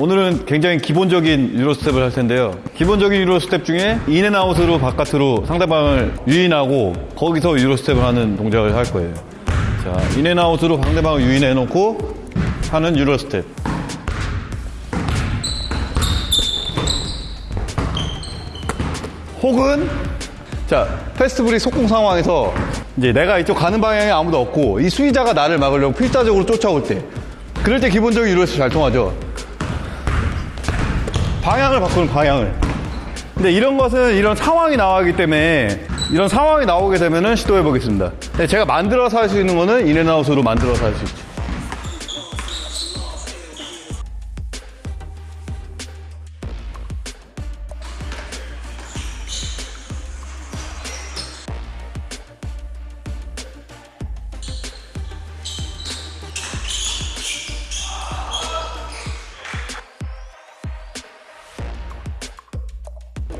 오늘은 굉장히 기본적인 Euro step을 할 텐데요. 기본적인 Euro step 중에 in and out으로 바깥으로 상대방을 유인하고 거기서 Euro step을 하는 동작을 할 거예요. 자, in and out으로 상대방을 유인해 놓고 하는 Euro step. 혹은 자 fast break 속공 상황에서 이제 내가 이쪽 가는 방향에 아무도 없고 이 수비자가 나를 막으려고 필사적으로 쫓아올 때 그럴 때 기본적인 유로스 잘 통하죠 방향을 바꾸는 방향을. 근데 이런 것은 이런 상황이 나오기 때문에 이런 상황이 나오게 되면은 시도해 보겠습니다. 제가 만들어서 할 수 있는 거는 인앤아웃으로 만들어서 할 수 있죠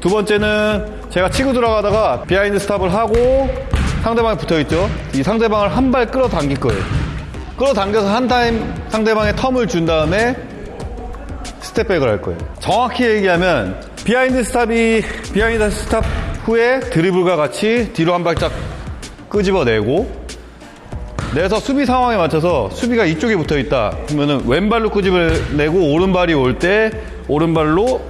두 번째는 제가 치고 들어가다가 behind stop을 하고 상대방이 붙어 있죠. 이 상대방을 한 발 끌어당길 거예요. 끌어당겨서 한 타임 상대방의 term을 준 다음에 step back을 할 거예요. 정확히 얘기하면 behind stop이 behind stop 후에 드리블과 같이 뒤로 한 발짝 끄집어내고 내서 수비 상황에 맞춰서 수비가 이쪽에 붙어 있다 그러면은 왼발로 끄집어내고 오른발이 올 때 오른발로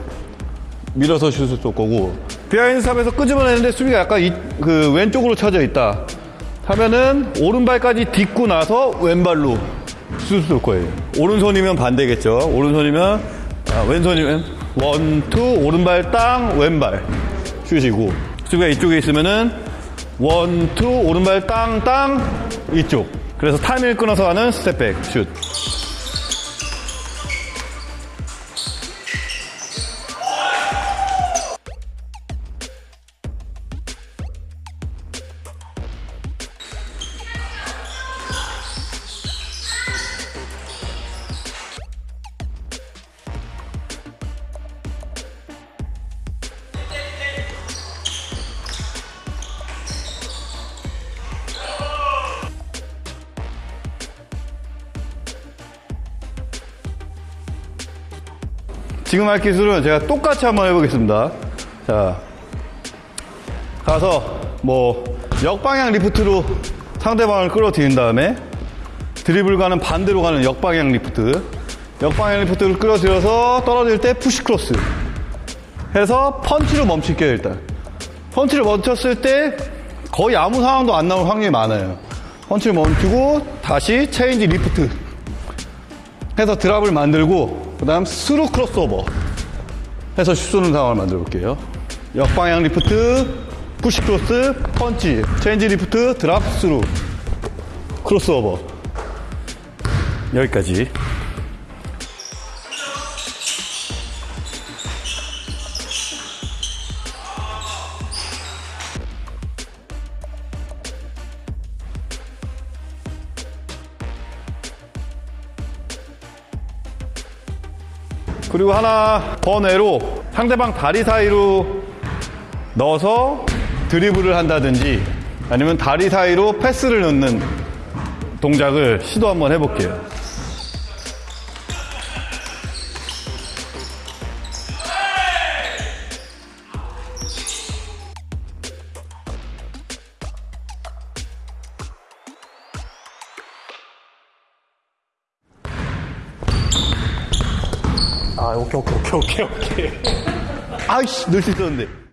밀어서 슛을 쏠 거고. behind stop에서 끄집어내는데 수비가 약간 이, 그 왼쪽으로 쳐져 있다. 하면은 오른발까지 딛고 나서 왼발로 슛을 쏠 거예요. 오른손이면 반대겠죠. 오른손이면 아, 왼손이면 one two 오른발 땅 왼발 슛이고. 수비가 이쪽에 있으면은 one two 오른발 땅 땅 이쪽. 그래서 타이밍을 끊어서 하는 step back 슛 지금 할 기술은 제가 똑같이 한번 해보겠습니다. 자, 가서 뭐 역방향 lift로 상대방을 끌어들인 다음에 드리블과는 반대로 가는 역방향 리프트. 역방향 lift를 끌어들여서 떨어질 때 push cross. 해서 펀치로 멈출게요, 일단. 펀치를 멈췄을 때 거의 아무 상황도 안 나올 확률이 많아요. 펀치를 멈추고 다시 change lift. 해서 drop을 만들고 그 다음 through crossover 해서 슛 쏘는 상황을 만들어 볼게요. 역방향 lift push cross 펀치 change lift drop through. crossover. 여기까지 그리고 하나 번외로 상대방 다리 사이로 넣어서 드리블을 한다든지 아니면 다리 사이로 패스를 넣는 동작을 시도 한번 해볼게요. 아, 오케이, 오케이, 오케이, 오케이. 아이씨, 넣을 수 있었는데.